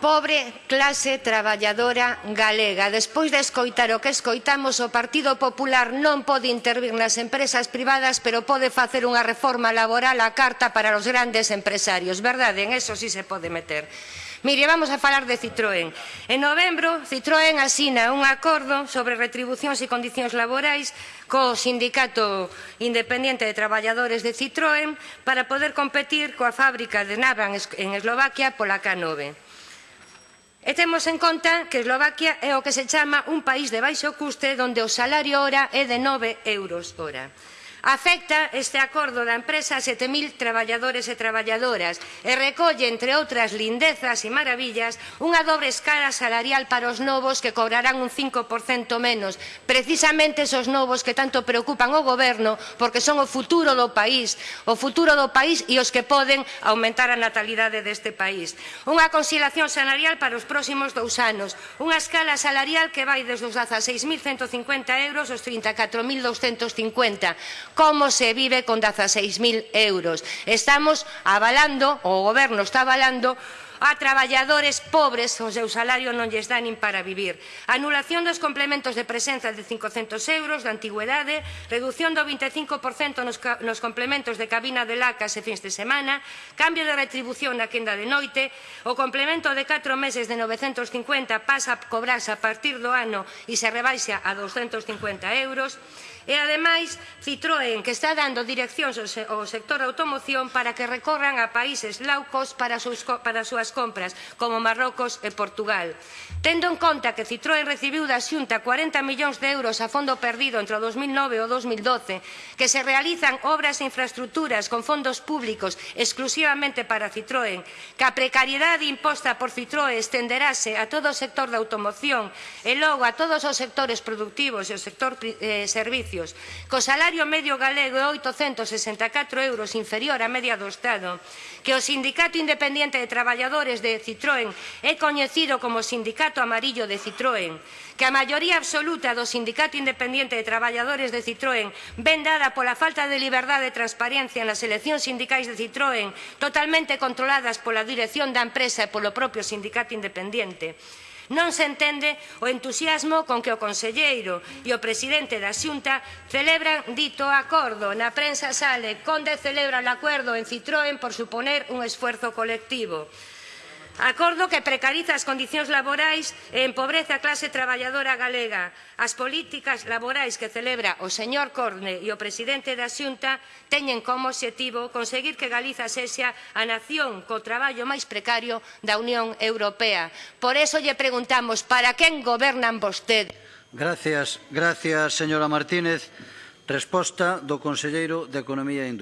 pobre clase traballadora galega. Despois de escoitar o que escoitamos, o Partido Popular non pode intervir nas empresas privadas, pero pode facer unha reforma laboral a carta para os grandes empresarios. Verdade, en eso sí se pode meter. Mire, vamos a falar de Citroën. En novembro, Citroën asina un acordo sobre retribucións e condicións laborais co Sindicato Independiente de Traballadores de Citroën para poder competir coa fábrica de Navan en Eslovaquia pola K9. E temos en conta que Eslovaquia é o que se chama un país de baixo custe donde o salario hora é de 9 euros hora. Afecta este acordo da empresa a 7.000 traballadores e traballadoras e recolle, entre outras lindezas e maravillas, unha dobre escala salarial para os novos que cobrarán un 5% menos, precisamente esos novos que tanto preocupan o goberno porque son o futuro do país, o futuro do país e os que poden aumentar a natalidade deste país. Unha conciliación salarial para os próximos dous anos, unha escala salarial que vai desde os 16.150 euros aos 34.250 como se vive con 16.000 euros. Estamos avalando, o Goberno está avalando, a traballadores pobres o seu salario non lles dá nin para vivir. Anulación dos complementos de presenza de 500 euros de antigüedade, reducción do 25% nos, nos complementos de cabina de lacas e fins de semana, cambio de retribución na quenda de noite, o complemento de 4 meses de 950 pasa a cobrarse a partir do ano e se rebaixa a 250 euros, E, ademais, Citroën, que está dando direccións ao sector da automoción para que recorran a países laucos para, sus, para as súas das compras, como Marrocos e Portugal. Tendo en conta que Citroën recibiu da Xunta 40 millóns de euros a fondo perdido entre o 2009 e o 2012, que se realizan obras e infraestructuras con fondos públicos exclusivamente para Citroën, que a precariedade imposta por Citroën estenderase a todo o sector da automoción e logo a todos os sectores productivos e o sector eh, servicios, co salario medio galego é 864 euros inferior á media do Estado, que o Sindicato Independiente de Traballadores traballadores de Citroën é coñecido como Sindicato Amarillo de Citroën, que a maioría absoluta do Sindicato Independiente de Traballadores de Citroën ven dada pola falta de liberdade e transparencia nas eleccións sindicais de Citroën, totalmente controladas pola dirección da empresa e polo propio Sindicato Independiente. Non se entende o entusiasmo con que o conselleiro e o presidente da Xunta celebran dito acordo. Na prensa sale, Conde celebra o acordo en Citroën por suponer un esforzo colectivo. Acordo que precariza as condicións laborais e empobrece a clase traballadora galega. As políticas laborais que celebra o señor Corne e o presidente da Xunta teñen como obxectivo conseguir que Galiza sexa a nación co traballo máis precario da Unión Europea. Por eso lle preguntamos, para quen gobernan vostedes? Gracias, gracias, señora Martínez. Resposta do Conselleiro de Economía e Industria.